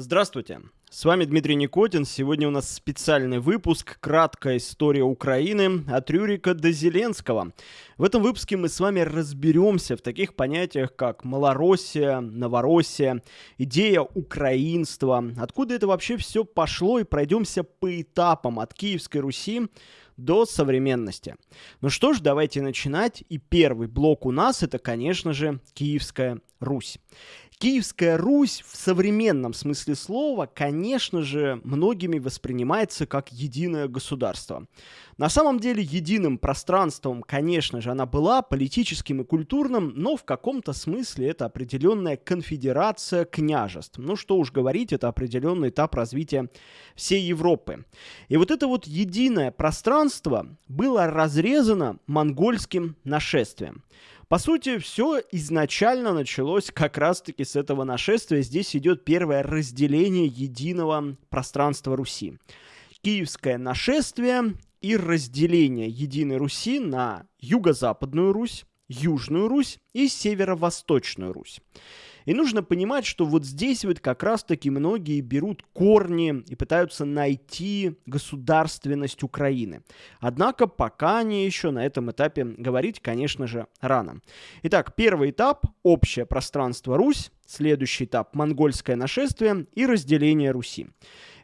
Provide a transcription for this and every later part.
Здравствуйте, с вами Дмитрий Никотин. Сегодня у нас специальный выпуск «Краткая история Украины от Рюрика до Зеленского». В этом выпуске мы с вами разберемся в таких понятиях, как Малороссия, Новороссия, идея украинства, откуда это вообще все пошло, и пройдемся по этапам от Киевской Руси до современности. Ну что ж, давайте начинать. И первый блок у нас это, конечно же, Киевская Русь. Киевская Русь в современном смысле слова, конечно же, многими воспринимается как единое государство. На самом деле единым пространством, конечно же, она была политическим и культурным, но в каком-то смысле это определенная конфедерация княжеств. Ну что уж говорить, это определенный этап развития всей Европы. И вот это вот единое пространство было разрезано монгольским нашествием. По сути, все изначально началось как раз-таки с этого нашествия. Здесь идет первое разделение единого пространства Руси. Киевское нашествие и разделение единой Руси на юго-западную Русь, Южную Русь и Северо-Восточную Русь. И нужно понимать, что вот здесь вот как раз-таки многие берут корни и пытаются найти государственность Украины. Однако пока они еще на этом этапе говорить, конечно же, рано. Итак, первый этап – общее пространство Русь, следующий этап – монгольское нашествие и разделение Руси.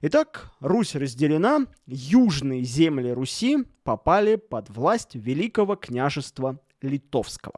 Итак, Русь разделена, южные земли Руси попали под власть Великого княжества Литовского.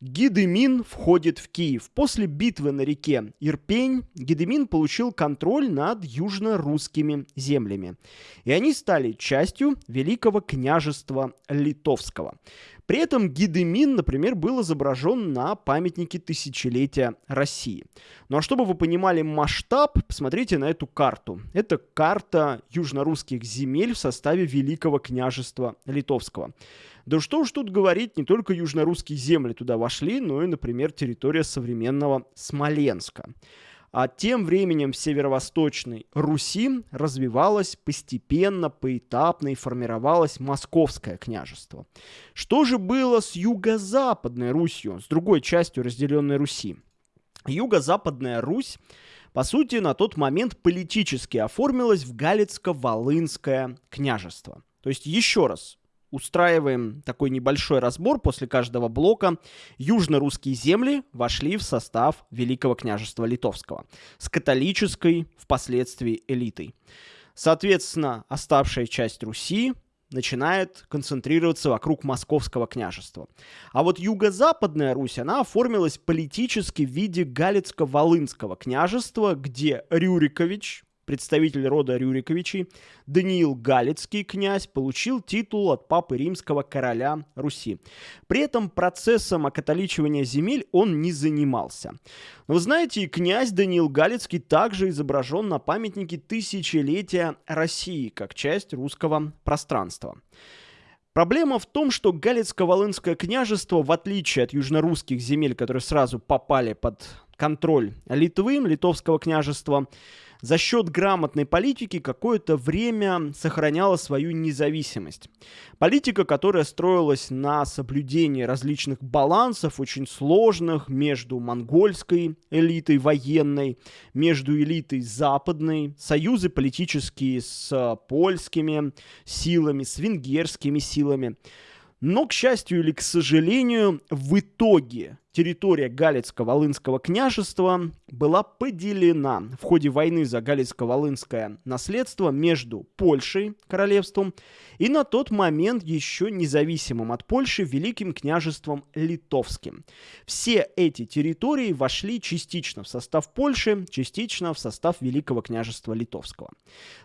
Гидемин входит в Киев. После битвы на реке Ирпень Гидемин получил контроль над южно-русскими землями. И они стали частью Великого княжества Литовского. При этом Гидемин, например, был изображен на памятнике тысячелетия России. Ну а чтобы вы понимали масштаб, посмотрите на эту карту. Это карта южно-русских земель в составе Великого княжества Литовского. Да что уж тут говорить, не только южно-русские земли туда вошли, но и, например, территория современного Смоленска. А тем временем в северо-восточной Руси развивалось постепенно, поэтапно и формировалось Московское княжество. Что же было с юго-западной Русью, с другой частью разделенной Руси? Юго-западная Русь по сути, на тот момент политически оформилась в Галицко-Волынское княжество. То есть, еще раз, устраиваем такой небольшой разбор после каждого блока. Южно-русские земли вошли в состав Великого княжества Литовского с католической впоследствии элитой. Соответственно, оставшая часть Руси начинает концентрироваться вокруг Московского княжества. А вот юго-западная Русь, она оформилась политически в виде Галицко-Волынского княжества, где Рюрикович, представитель рода Рюриковичей, Даниил Галицкий князь, получил титул от папы римского короля Руси. При этом процессом окатоличивания земель он не занимался. Но вы знаете, князь Даниил Галицкий также изображен на памятнике тысячелетия России, как часть русского пространства. Проблема в том, что Галицко-Волынское княжество, в отличие от южнорусских земель, которые сразу попали под контроль Литвы, литовского княжества, за счет грамотной политики какое-то время сохраняла свою независимость. Политика, которая строилась на соблюдении различных балансов, очень сложных, между монгольской элитой военной, между элитой западной, союзы политические с польскими силами, с венгерскими силами. Но, к счастью или к сожалению, в итоге территория Галицко-Волынского княжества была поделена в ходе войны за Галицко-Волынское наследство между Польшей, королевством, и на тот момент еще независимым от Польши Великим княжеством Литовским. Все эти территории вошли частично в состав Польши, частично в состав Великого княжества Литовского.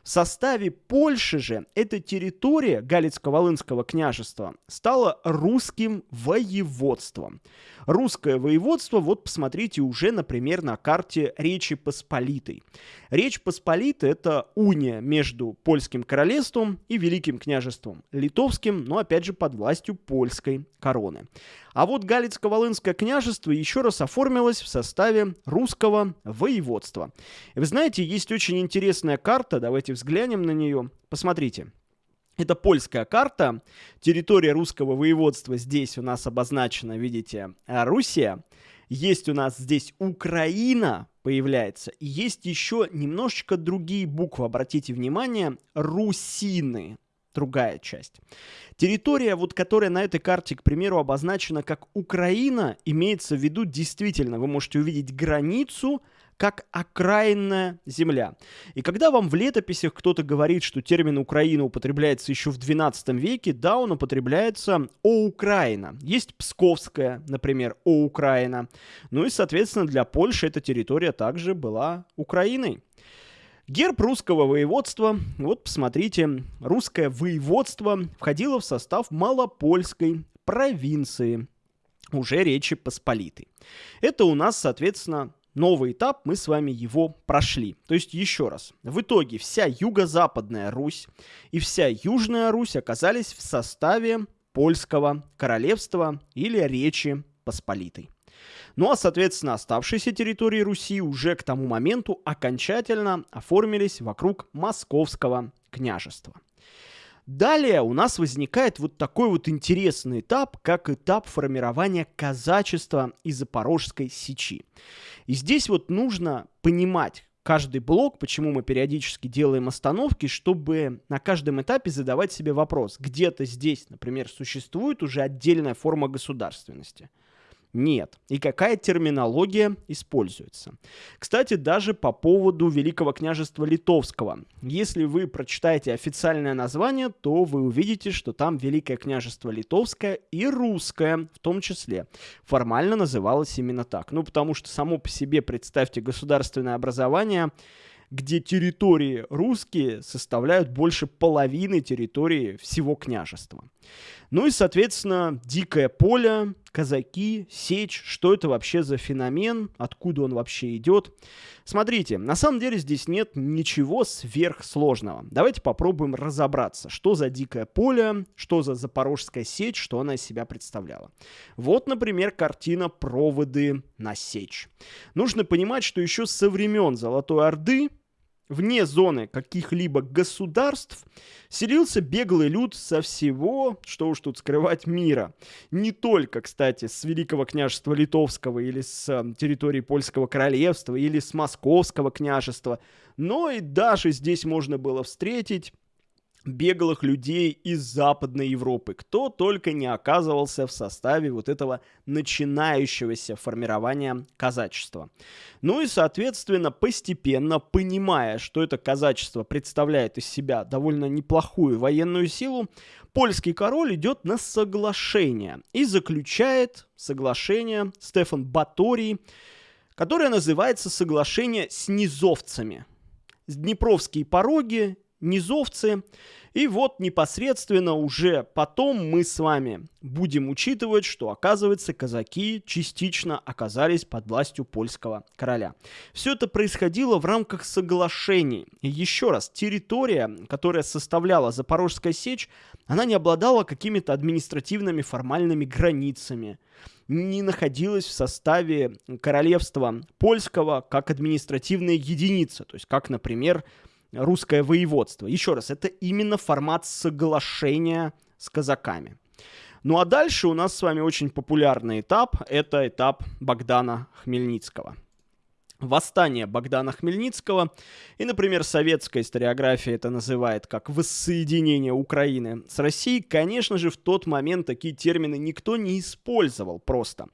В составе Польши же эта территория Галицко-Волынского княжества стала русским воеводством. Русское воеводство, вот посмотрите уже, например, на карте Речи Посполитой. Речь Посполита – это уния между Польским королевством и Великим княжеством Литовским, но опять же под властью польской короны. А вот Галицко-Волынское княжество еще раз оформилось в составе русского воеводства. Вы знаете, есть очень интересная карта, давайте взглянем на нее. Посмотрите. Это польская карта. Территория русского воеводства здесь у нас обозначена, видите, Руссия. есть у нас здесь Украина, появляется. И есть еще немножечко другие буквы, обратите внимание, русины другая часть. Территория, вот которая на этой карте, к примеру, обозначена как Украина, имеется в виду действительно, вы можете увидеть границу как окраинная земля. И когда вам в летописях кто-то говорит, что термин «Украина» употребляется еще в XII веке, да, он употребляется «О Украина». Есть Псковская, например, «О Украина». Ну и, соответственно, для Польши эта территория также была Украиной. Герб русского воеводства, вот посмотрите, русское воеводство входило в состав Малопольской провинции, уже Речи Посполитой. Это у нас, соответственно, новый этап, мы с вами его прошли. То есть, еще раз, в итоге вся юго-западная Русь и вся Южная Русь оказались в составе польского королевства или Речи Посполитой. Ну а, соответственно, оставшиеся территории Руси уже к тому моменту окончательно оформились вокруг Московского княжества. Далее у нас возникает вот такой вот интересный этап, как этап формирования казачества и Запорожской сечи. И здесь вот нужно понимать, каждый блок, почему мы периодически делаем остановки, чтобы на каждом этапе задавать себе вопрос, где-то здесь, например, существует уже отдельная форма государственности – нет. И какая терминология используется. Кстати, даже по поводу Великого княжества Литовского. Если вы прочитаете официальное название, то вы увидите, что там Великое княжество Литовское и Русское в том числе. Формально называлось именно так. Ну, потому что само по себе, представьте, государственное образование где территории русские составляют больше половины территории всего княжества. Ну и, соответственно, дикое поле, казаки, сечь, что это вообще за феномен, откуда он вообще идет. Смотрите, на самом деле здесь нет ничего сверхсложного. Давайте попробуем разобраться, что за дикое поле, что за запорожская сечь, что она из себя представляла. Вот, например, картина «Проводы на сечь». Нужно понимать, что еще со времен Золотой Орды вне зоны каких-либо государств селился беглый люд со всего, что уж тут скрывать, мира. Не только, кстати, с Великого княжества Литовского или с э, территории Польского королевства или с Московского княжества, но и даже здесь можно было встретить беглых людей из Западной Европы, кто только не оказывался в составе вот этого начинающегося формирования казачества. Ну и, соответственно, постепенно, понимая, что это казачество представляет из себя довольно неплохую военную силу, польский король идет на соглашение и заключает соглашение Стефан Баторий, которое называется соглашение с низовцами. Днепровские пороги низовцы. И вот непосредственно уже потом мы с вами будем учитывать, что, оказывается, казаки частично оказались под властью польского короля. Все это происходило в рамках соглашений. И еще раз, территория, которая составляла Запорожская сечь, она не обладала какими-то административными формальными границами не находилась в составе королевства польского как административная единица, то есть как, например, русское воеводство. Еще раз, это именно формат соглашения с казаками. Ну а дальше у нас с вами очень популярный этап. Это этап Богдана Хмельницкого восстание Богдана Хмельницкого. И, например, советская историография это называет как воссоединение Украины с Россией. Конечно же, в тот момент такие термины никто не использовал просто.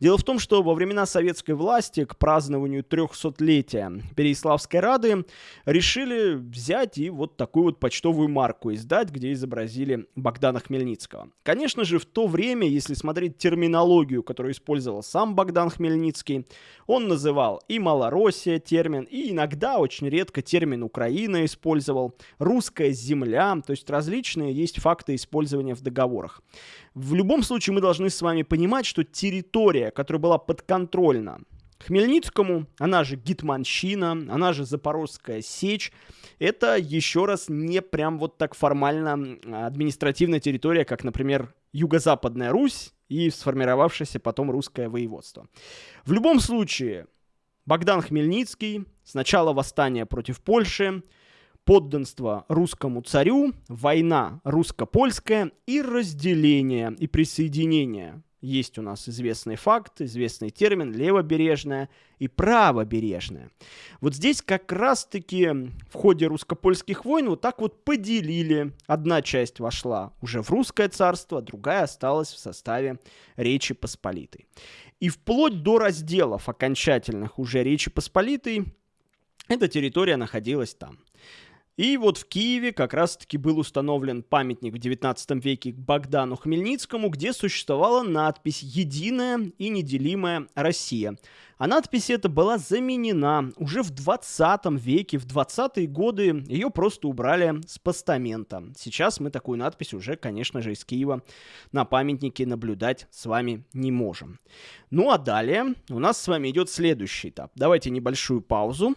Дело в том, что во времена советской власти к празднованию 300-летия Переяславской Рады решили взять и вот такую вот почтовую марку издать, где изобразили Богдана Хмельницкого. Конечно же, в то время, если смотреть терминологию, которую использовал сам Богдан Хмельницкий, он называл и Малороссия термин, и иногда, очень редко, термин Украина использовал, русская земля, то есть различные есть факты использования в договорах. В любом случае мы должны с вами понимать, что территория, которая была подконтрольна Хмельницкому, она же Гитманщина, она же Запорожская сечь, это еще раз не прям вот так формально административная территория, как, например, Юго-Западная Русь и сформировавшееся потом русское воеводство. В любом случае, Богдан Хмельницкий, сначала восстание против Польши, подданство русскому царю, война русско-польская и разделение и присоединение есть у нас известный факт, известный термин левобережная и правобережная. Вот здесь как раз-таки в ходе русско-польских войн вот так вот поделили. Одна часть вошла уже в русское царство, другая осталась в составе Речи Посполитой. И вплоть до разделов окончательных уже Речи Посполитой эта территория находилась там. И вот в Киеве как раз-таки был установлен памятник в 19 веке Богдану Хмельницкому, где существовала надпись «Единая и неделимая Россия». А надпись эта была заменена уже в 20 веке, в 20-е годы ее просто убрали с постамента. Сейчас мы такую надпись уже, конечно же, из Киева на памятнике наблюдать с вами не можем. Ну а далее у нас с вами идет следующий этап. Давайте небольшую паузу.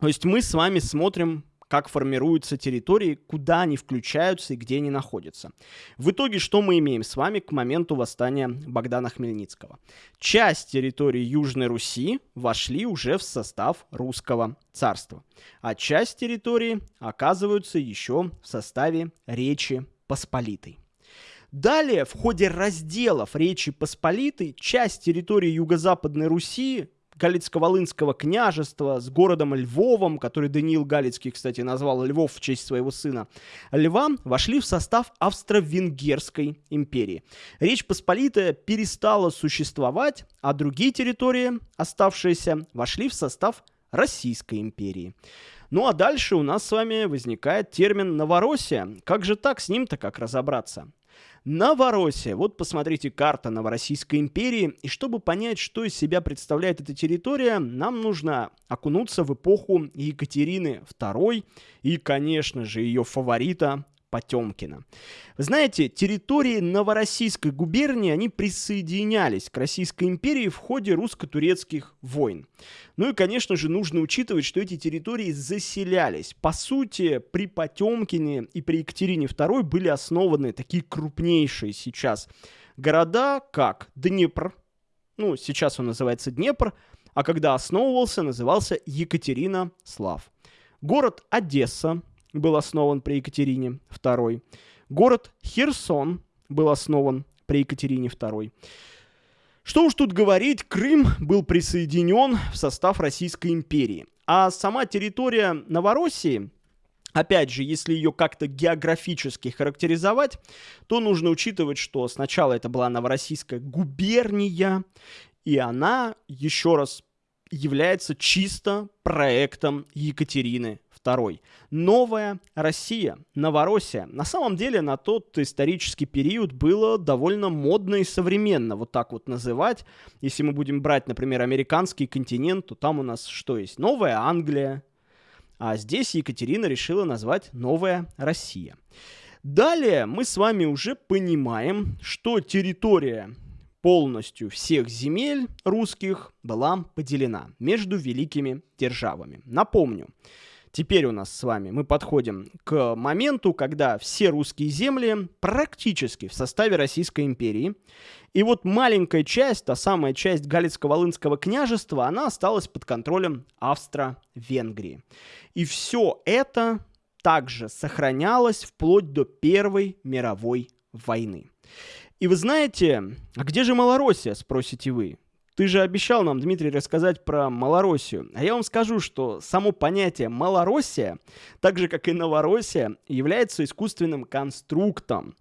То есть мы с вами смотрим как формируются территории, куда они включаются и где они находятся. В итоге, что мы имеем с вами к моменту восстания Богдана Хмельницкого? Часть территории Южной Руси вошли уже в состав русского царства, а часть территории оказываются еще в составе Речи Посполитой. Далее, в ходе разделов Речи Посполитой, часть территории Юго-Западной Руси Галицко-Волынского княжества с городом Львовом, который Даниил Галицкий, кстати, назвал Львов в честь своего сына, Льва, вошли в состав Австро-Венгерской империи. Речь Посполитая перестала существовать, а другие территории, оставшиеся, вошли в состав Российской империи. Ну а дальше у нас с вами возникает термин «Новороссия». Как же так, с ним-то как разобраться? Новороссия. Вот посмотрите карта Новороссийской империи. И чтобы понять, что из себя представляет эта территория, нам нужно окунуться в эпоху Екатерины II и, конечно же, ее фаворита Потемкина. Вы знаете, территории Новороссийской губернии, они присоединялись к Российской империи в ходе русско-турецких войн. Ну и, конечно же, нужно учитывать, что эти территории заселялись. По сути, при Потемкине и при Екатерине II были основаны такие крупнейшие сейчас города, как Днепр, ну, сейчас он называется Днепр, а когда основывался, назывался Екатерина Слав. Город Одесса, был основан при Екатерине II. Город Херсон был основан при Екатерине II. Что уж тут говорить, Крым был присоединен в состав Российской империи. А сама территория Новороссии, опять же, если ее как-то географически характеризовать, то нужно учитывать, что сначала это была Новороссийская губерния, и она, еще раз, является чисто проектом Екатерины II. Новая Россия, Новороссия. На самом деле на тот исторический период было довольно модно и современно вот так вот называть. Если мы будем брать, например, американский континент, то там у нас что есть? Новая Англия. А здесь Екатерина решила назвать Новая Россия. Далее мы с вами уже понимаем, что территория полностью всех земель русских была поделена между великими державами. Напомню, Теперь у нас с вами мы подходим к моменту, когда все русские земли практически в составе Российской империи. И вот маленькая часть, та самая часть Галицко-Волынского княжества, она осталась под контролем Австро-Венгрии. И все это также сохранялось вплоть до Первой мировой войны. И вы знаете, а где же Малороссия, спросите вы? Ты же обещал нам, Дмитрий, рассказать про Малороссию. А я вам скажу, что само понятие Малороссия, так же как и Новороссия, является искусственным конструктом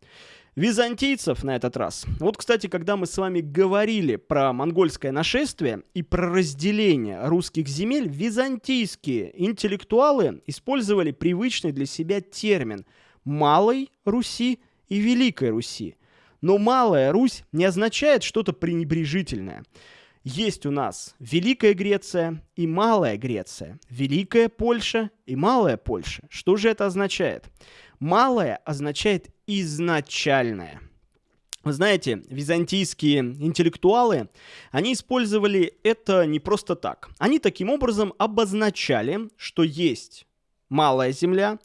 византийцев на этот раз. Вот, кстати, когда мы с вами говорили про монгольское нашествие и про разделение русских земель, византийские интеллектуалы использовали привычный для себя термин «малой Руси» и «великой Руси». Но «малая Русь» не означает что-то пренебрежительное – есть у нас Великая Греция и Малая Греция, Великая Польша и Малая Польша. Что же это означает? Малая означает изначальное. Вы знаете, византийские интеллектуалы, они использовали это не просто так. Они таким образом обозначали, что есть малая земля,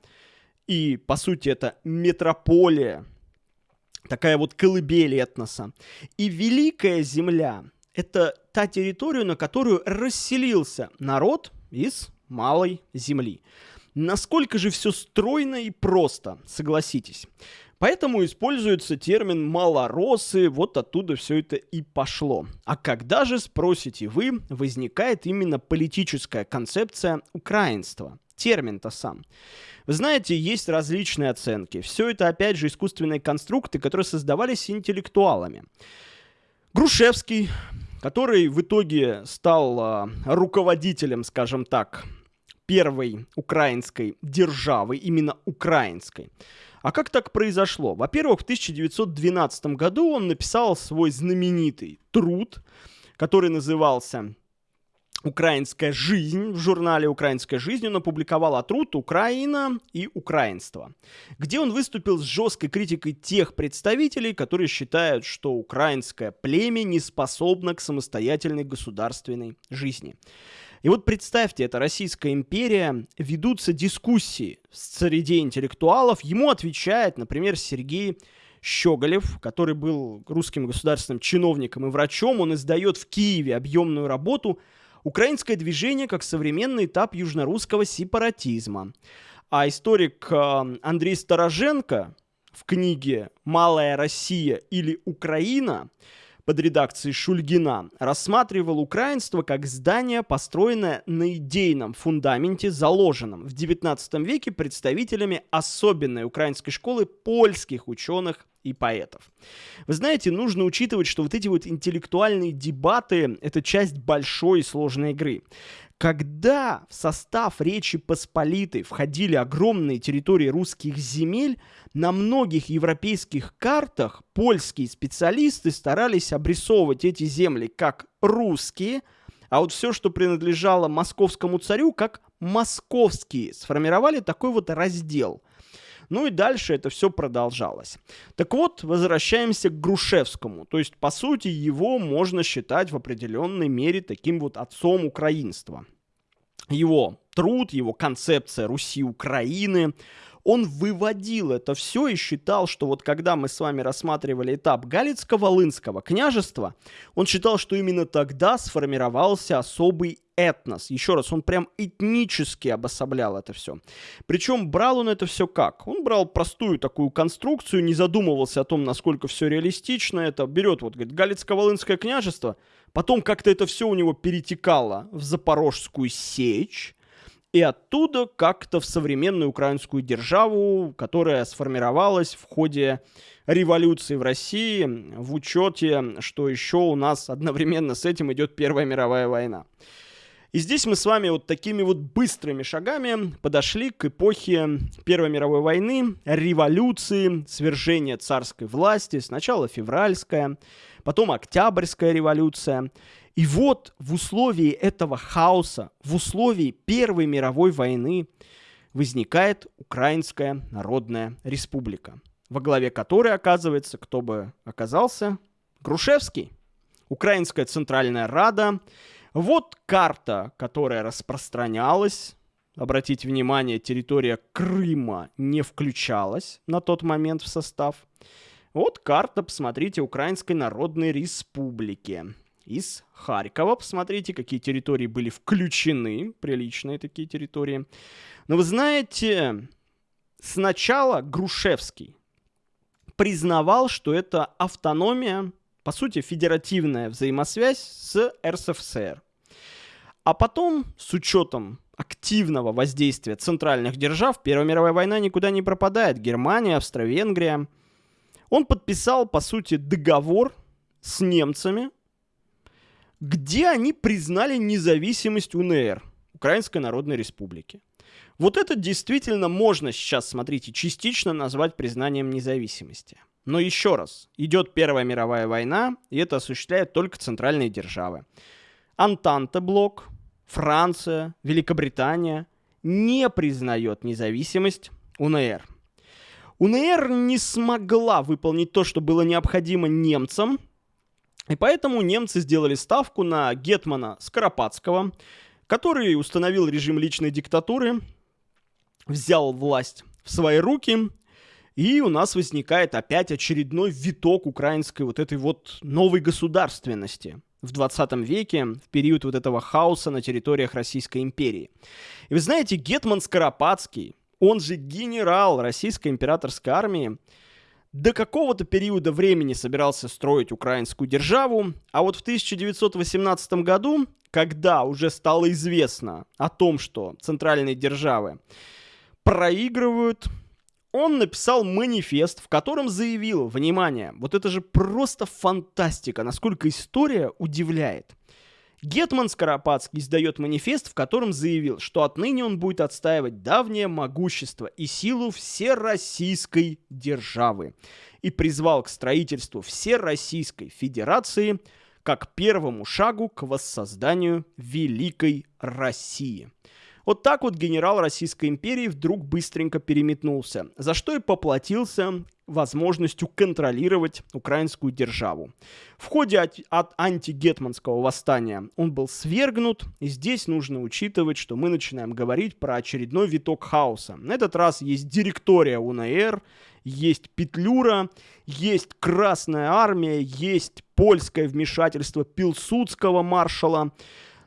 и, по сути, это метрополия, такая вот колыбель этноса. И великая земля это та территория, на которую расселился народ из малой земли. Насколько же все стройно и просто, согласитесь. Поэтому используется термин «малоросы», вот оттуда все это и пошло. А когда же, спросите вы, возникает именно политическая концепция украинства? Термин-то сам. Вы знаете, есть различные оценки. Все это, опять же, искусственные конструкты, которые создавались интеллектуалами. Грушевский, который в итоге стал э, руководителем, скажем так, первой украинской державы, именно украинской. А как так произошло? Во-первых, в 1912 году он написал свой знаменитый труд, который назывался «Украинская жизнь». В журнале «Украинская жизнь» он опубликовал труд «Украина и украинство», где он выступил с жесткой критикой тех представителей, которые считают, что украинское племя не способно к самостоятельной государственной жизни. И вот представьте, это Российская империя, ведутся дискуссии среди интеллектуалов, ему отвечает, например, Сергей Щеголев, который был русским государственным чиновником и врачом, он издает в Киеве объемную работу «Украинское движение как современный этап южнорусского сепаратизма». А историк э, Андрей Староженко в книге «Малая Россия или Украина» под редакцией Шульгина рассматривал украинство как здание, построенное на идейном фундаменте, заложенном в XIX веке представителями особенной украинской школы польских ученых и поэтов. Вы знаете, нужно учитывать, что вот эти вот интеллектуальные дебаты — это часть большой и сложной игры. Когда в состав Речи Посполитой входили огромные территории русских земель, на многих европейских картах польские специалисты старались обрисовывать эти земли как русские, а вот все, что принадлежало московскому царю, как московские. Сформировали такой вот раздел. Ну и дальше это все продолжалось. Так вот, возвращаемся к Грушевскому. То есть, по сути, его можно считать в определенной мере таким вот отцом украинства его труд, его концепция Руси Украины, он выводил это все и считал, что вот когда мы с вами рассматривали этап Галицко-Волынского княжества, он считал, что именно тогда сформировался особый этнос. Еще раз, он прям этнически обособлял это все. Причем брал он это все как? Он брал простую такую конструкцию, не задумывался о том, насколько все реалистично это. Берет вот, говорит, Галицко-Волынское княжество, потом как-то это все у него перетекало в Запорожскую сечь, и оттуда как-то в современную украинскую державу, которая сформировалась в ходе революции в России, в учете, что еще у нас одновременно с этим идет Первая мировая война. И здесь мы с вами вот такими вот быстрыми шагами подошли к эпохе Первой мировой войны, революции, свержения царской власти, сначала февральская, потом Октябрьская революция. И вот в условии этого хаоса, в условии Первой мировой войны возникает Украинская Народная Республика, во главе которой оказывается, кто бы оказался, Грушевский. Украинская Центральная Рада. Вот карта, которая распространялась. Обратите внимание, территория Крыма не включалась на тот момент в состав. Вот карта, посмотрите, Украинской Народной Республики из Харькова. Посмотрите, какие территории были включены, приличные такие территории. Но вы знаете, сначала Грушевский признавал, что это автономия, по сути, федеративная взаимосвязь с РСФСР. А потом, с учетом активного воздействия центральных держав, Первая мировая война никуда не пропадает. Германия, Австро-Венгрия. Он подписал, по сути, договор с немцами, где они признали независимость УНР, Украинской Народной Республики. Вот это действительно можно сейчас, смотрите, частично назвать признанием независимости. Но еще раз, идет Первая мировая война, и это осуществляют только центральные державы. Антанте-блок, Франция, Великобритания не признает независимость УНР. УНР не смогла выполнить то, что было необходимо немцам – и поэтому немцы сделали ставку на Гетмана Скоропадского, который установил режим личной диктатуры, взял власть в свои руки, и у нас возникает опять очередной виток украинской вот этой вот новой государственности в 20 веке, в период вот этого хаоса на территориях Российской империи. И вы знаете, Гетман Скоропадский, он же генерал Российской императорской армии, до какого-то периода времени собирался строить украинскую державу, а вот в 1918 году, когда уже стало известно о том, что центральные державы проигрывают, он написал манифест, в котором заявил, внимание, вот это же просто фантастика, насколько история удивляет. Гетман Скоропадский издает манифест, в котором заявил, что отныне он будет отстаивать давнее могущество и силу всероссийской державы и призвал к строительству Всероссийской Федерации как первому шагу к воссозданию Великой России. Вот так вот генерал Российской империи вдруг быстренько переметнулся, за что и поплатился возможностью контролировать украинскую державу. В ходе от, от антигетманского восстания он был свергнут, и здесь нужно учитывать, что мы начинаем говорить про очередной виток хаоса. На этот раз есть директория УНР, есть Петлюра, есть Красная Армия, есть польское вмешательство Пилсудского маршала.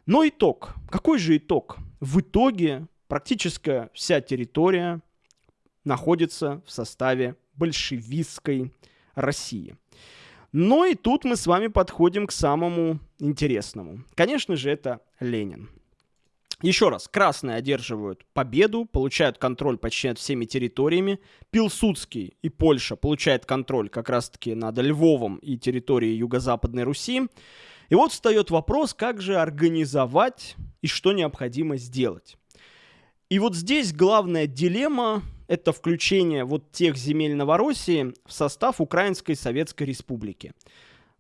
Но итог. Какой же итог? В итоге практически вся территория находится в составе большевистской России. Но и тут мы с вами подходим к самому интересному. Конечно же, это Ленин. Еще раз, красные одерживают победу, получают контроль почти над всеми территориями. Пилсудский и Польша получают контроль как раз-таки над Львовом и территорией Юго-Западной Руси. И вот встает вопрос, как же организовать и что необходимо сделать. И вот здесь главная дилемма – это включение вот тех земель Новороссии в состав Украинской Советской Республики.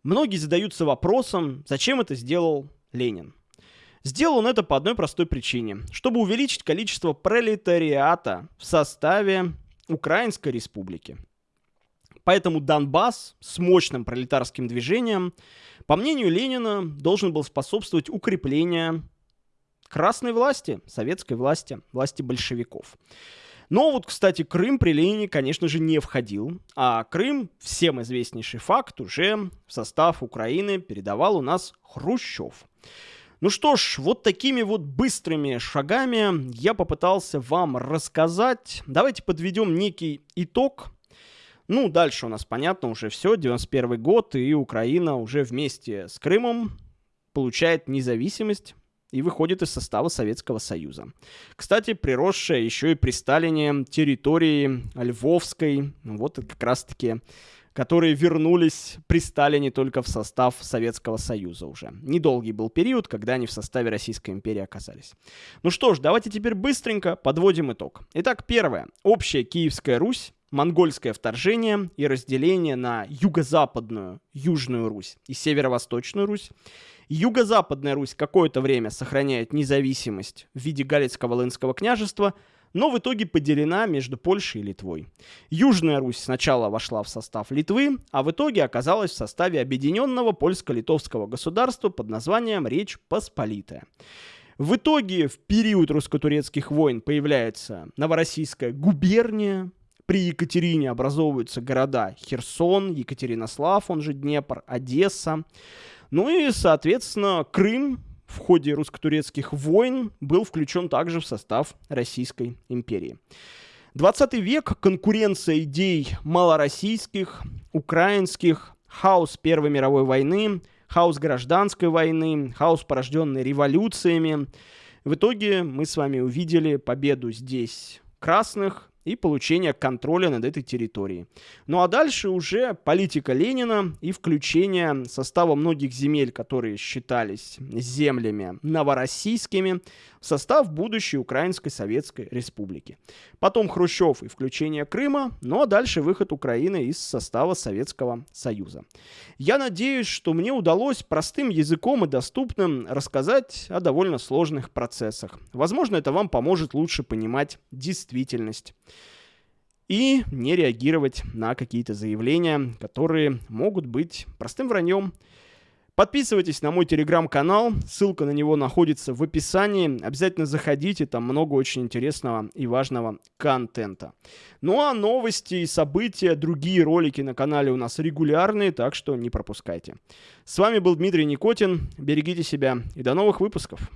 Многие задаются вопросом, зачем это сделал Ленин. Сделал он это по одной простой причине. Чтобы увеличить количество пролетариата в составе Украинской Республики. Поэтому Донбасс с мощным пролетарским движением, по мнению Ленина, должен был способствовать укреплению красной власти, советской власти, власти большевиков. Но вот, кстати, Крым при Ленине, конечно же, не входил, а Крым, всем известнейший факт, уже в состав Украины передавал у нас Хрущев. Ну что ж, вот такими вот быстрыми шагами я попытался вам рассказать. Давайте подведем некий итог ну, дальше у нас, понятно, уже все, 91 год, и Украина уже вместе с Крымом получает независимость и выходит из состава Советского Союза. Кстати, приросшая еще и при Сталине территории Львовской, ну, вот как раз-таки которые вернулись при Сталине только в состав Советского Союза уже. Недолгий был период, когда они в составе Российской империи оказались. Ну что ж, давайте теперь быстренько подводим итог. Итак, первое. Общая Киевская Русь монгольское вторжение и разделение на юго-западную Южную Русь и северо-восточную Русь. Юго-западная Русь какое-то время сохраняет независимость в виде Галицко-Волынского княжества, но в итоге поделена между Польшей и Литвой. Южная Русь сначала вошла в состав Литвы, а в итоге оказалась в составе объединенного польско-литовского государства под названием Речь Посполитая. В итоге в период русско-турецких войн появляется Новороссийская губерния, при Екатерине образовываются города Херсон, Екатеринослав, он же Днепр, Одесса. Ну и, соответственно, Крым в ходе русско-турецких войн был включен также в состав Российской империи. 20 век – конкуренция идей малороссийских, украинских, хаос Первой мировой войны, хаос гражданской войны, хаос, порожденный революциями. В итоге мы с вами увидели победу здесь красных, и получения контроля над этой территорией. Ну а дальше уже политика Ленина и включение состава многих земель, которые считались землями новороссийскими, в состав будущей Украинской Советской Республики. Потом Хрущев и включение Крыма, ну а дальше выход Украины из состава Советского Союза. Я надеюсь, что мне удалось простым языком и доступным рассказать о довольно сложных процессах. Возможно, это вам поможет лучше понимать действительность и не реагировать на какие-то заявления, которые могут быть простым враньем. Подписывайтесь на мой телеграм-канал, ссылка на него находится в описании. Обязательно заходите, там много очень интересного и важного контента. Ну а новости события, другие ролики на канале у нас регулярные, так что не пропускайте. С вами был Дмитрий Никотин, берегите себя и до новых выпусков.